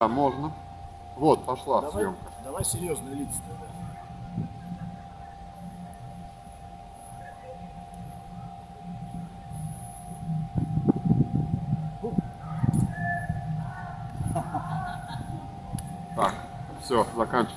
Да, можно. Вот, пошла Давай, съемка. давай серьезные лица тогда. Так, все, заканчиваю.